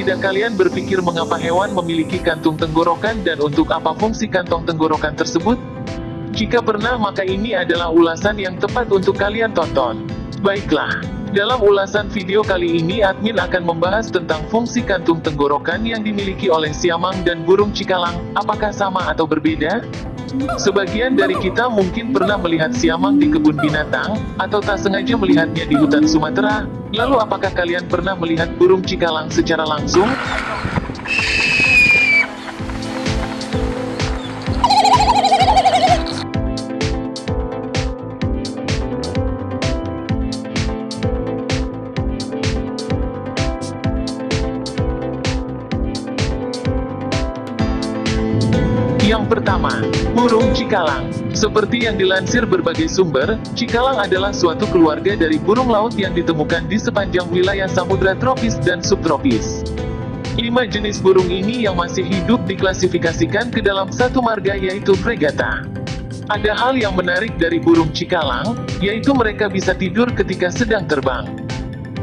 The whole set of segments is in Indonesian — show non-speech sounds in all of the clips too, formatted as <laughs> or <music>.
tidak kalian berpikir mengapa hewan memiliki kantung tenggorokan dan untuk apa fungsi kantong tenggorokan tersebut? Jika pernah maka ini adalah ulasan yang tepat untuk kalian tonton. Baiklah, dalam ulasan video kali ini admin akan membahas tentang fungsi kantung tenggorokan yang dimiliki oleh siamang dan burung cikalang, apakah sama atau berbeda? Sebagian dari kita mungkin pernah melihat siamang di kebun binatang, atau tak sengaja melihatnya di hutan Sumatera. Lalu apakah kalian pernah melihat burung cikalang secara langsung? Yang pertama, burung cikalang. Seperti yang dilansir berbagai sumber, cikalang adalah suatu keluarga dari burung laut yang ditemukan di sepanjang wilayah samudra tropis dan subtropis. Lima jenis burung ini yang masih hidup diklasifikasikan ke dalam satu marga yaitu fregata. Ada hal yang menarik dari burung cikalang, yaitu mereka bisa tidur ketika sedang terbang.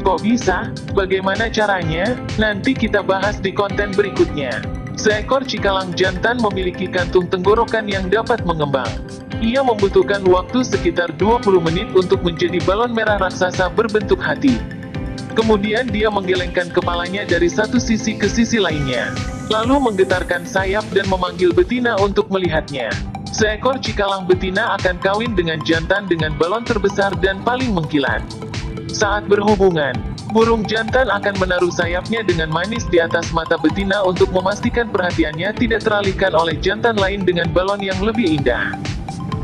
Kok bisa? Bagaimana caranya? Nanti kita bahas di konten berikutnya. Seekor cikalang jantan memiliki kantung tenggorokan yang dapat mengembang. Ia membutuhkan waktu sekitar 20 menit untuk menjadi balon merah raksasa berbentuk hati. Kemudian dia menggelengkan kepalanya dari satu sisi ke sisi lainnya. Lalu menggetarkan sayap dan memanggil betina untuk melihatnya. Seekor cikalang betina akan kawin dengan jantan dengan balon terbesar dan paling mengkilat. Saat berhubungan, burung jantan akan menaruh sayapnya dengan manis di atas mata betina untuk memastikan perhatiannya tidak teralihkan oleh jantan lain dengan balon yang lebih indah.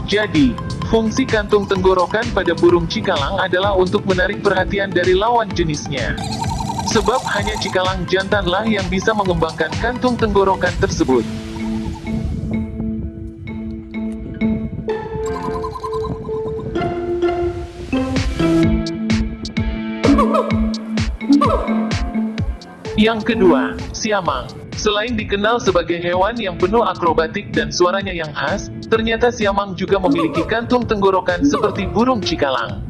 Jadi, fungsi kantung tenggorokan pada burung cikalang adalah untuk menarik perhatian dari lawan jenisnya. Sebab hanya cikalang jantanlah yang bisa mengembangkan kantung tenggorokan tersebut. Yang kedua, siamang. Selain dikenal sebagai hewan yang penuh akrobatik dan suaranya yang khas, ternyata siamang juga memiliki kantung tenggorokan seperti burung cikalang.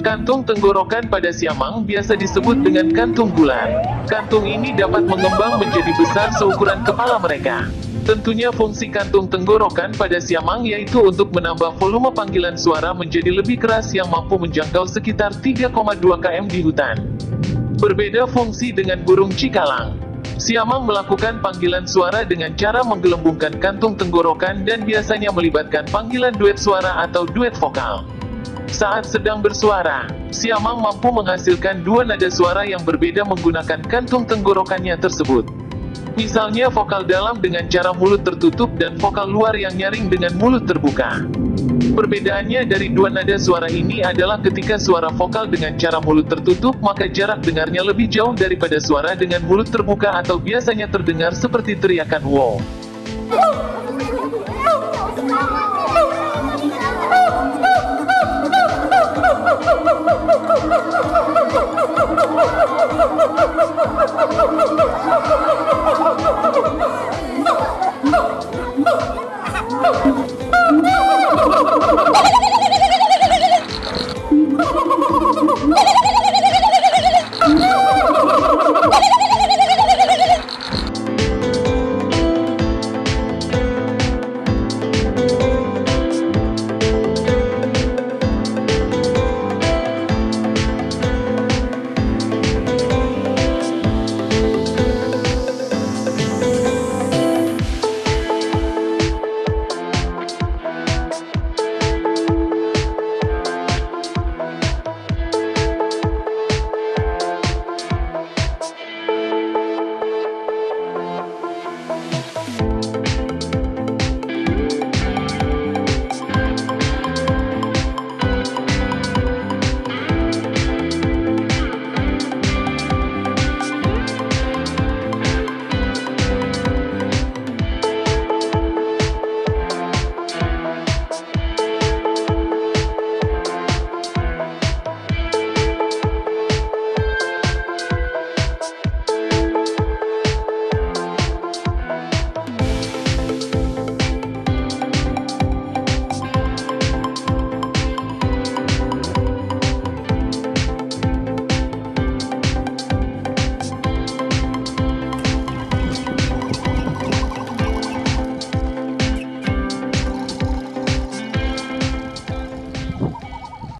Kantung tenggorokan pada siamang biasa disebut dengan kantung bulan. Kantung ini dapat mengembang menjadi besar seukuran kepala mereka. Tentunya fungsi kantung tenggorokan pada siamang yaitu untuk menambah volume panggilan suara menjadi lebih keras yang mampu menjangkau sekitar 3,2 km di hutan. Berbeda fungsi dengan burung cikalang. Siamang melakukan panggilan suara dengan cara menggelembungkan kantung tenggorokan dan biasanya melibatkan panggilan duet suara atau duet vokal. Saat sedang bersuara, siamang mampu menghasilkan dua nada suara yang berbeda menggunakan kantung tenggorokannya tersebut. Misalnya vokal dalam dengan cara mulut tertutup dan vokal luar yang nyaring dengan mulut terbuka. Perbedaannya dari dua nada suara ini adalah ketika suara vokal dengan cara mulut tertutup maka jarak dengarnya lebih jauh daripada suara dengan mulut terbuka atau biasanya terdengar seperti teriakan wow. <laughs>